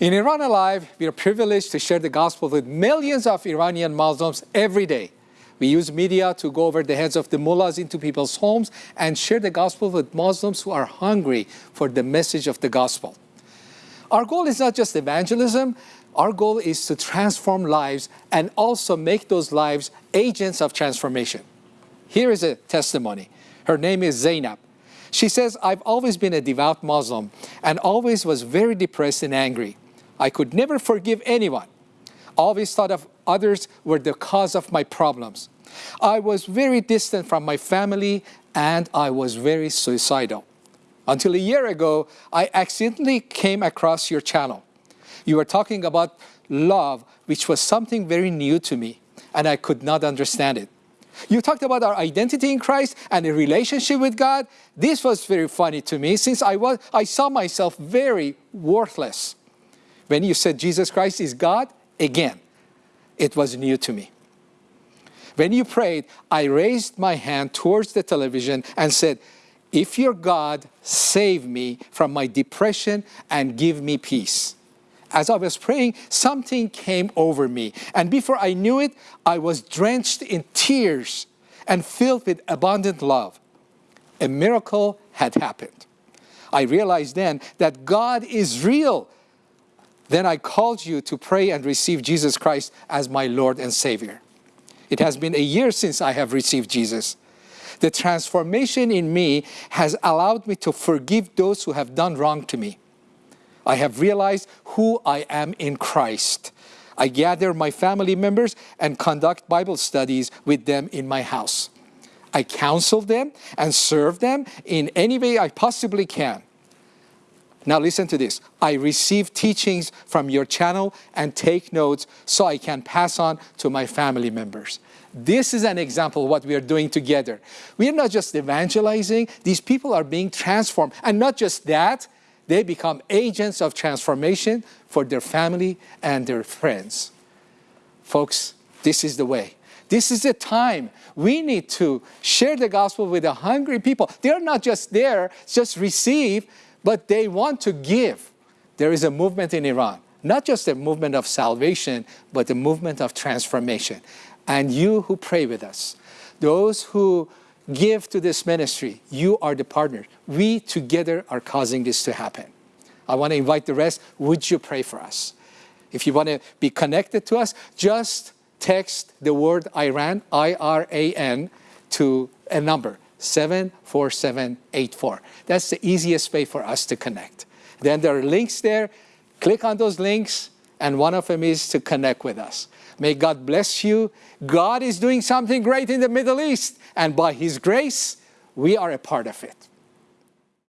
In Iran Alive, we are privileged to share the gospel with millions of Iranian Muslims every day. We use media to go over the heads of the mullahs into people's homes and share the gospel with Muslims who are hungry for the message of the gospel. Our goal is not just evangelism, our goal is to transform lives and also make those lives agents of transformation. Here is a testimony. Her name is Zainab. She says, I've always been a devout Muslim and always was very depressed and angry. I could never forgive anyone. Always thought of others were the cause of my problems. I was very distant from my family and I was very suicidal. Until a year ago, I accidentally came across your channel. You were talking about love, which was something very new to me, and I could not understand it. You talked about our identity in Christ and a relationship with God. This was very funny to me since I, was, I saw myself very worthless. When you said Jesus Christ is God, again, it was new to me. When you prayed, I raised my hand towards the television and said, if you're God, save me from my depression and give me peace. As I was praying, something came over me. And before I knew it, I was drenched in tears and filled with abundant love. A miracle had happened. I realized then that God is real. Then I called you to pray and receive Jesus Christ as my Lord and Savior. It has been a year since I have received Jesus. The transformation in me has allowed me to forgive those who have done wrong to me. I have realized who I am in Christ. I gather my family members and conduct Bible studies with them in my house. I counsel them and serve them in any way I possibly can. Now listen to this. I receive teachings from your channel and take notes so I can pass on to my family members. This is an example of what we are doing together. We are not just evangelizing, these people are being transformed. And not just that, they become agents of transformation for their family and their friends. Folks, this is the way. This is the time we need to share the gospel with the hungry people. They're not just there, just receive, but they want to give. There is a movement in Iran, not just a movement of salvation, but a movement of transformation. And you who pray with us, those who give to this ministry. You are the partner. We together are causing this to happen. I want to invite the rest. Would you pray for us? If you want to be connected to us, just text the word Iran, I-R-A-N, to a number, 74784. That's the easiest way for us to connect. Then there are links there. Click on those links, and one of them is to connect with us. May God bless you. God is doing something great in the Middle East, and by His grace, we are a part of it.